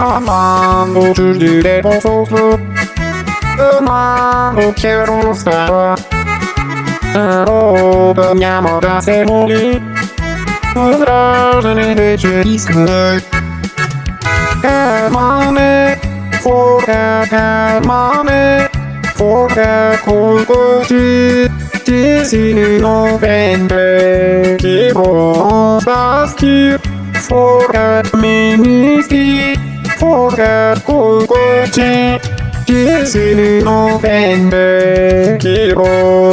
Aman bu türlüde bozukluk Aman bu kierunówka Robią da se muli Wrażenie wieczoristne Mamy Furka mamy Furka kulkoci Dzieci november Kibos phố đẹp của quê chi. Kissing November Kiro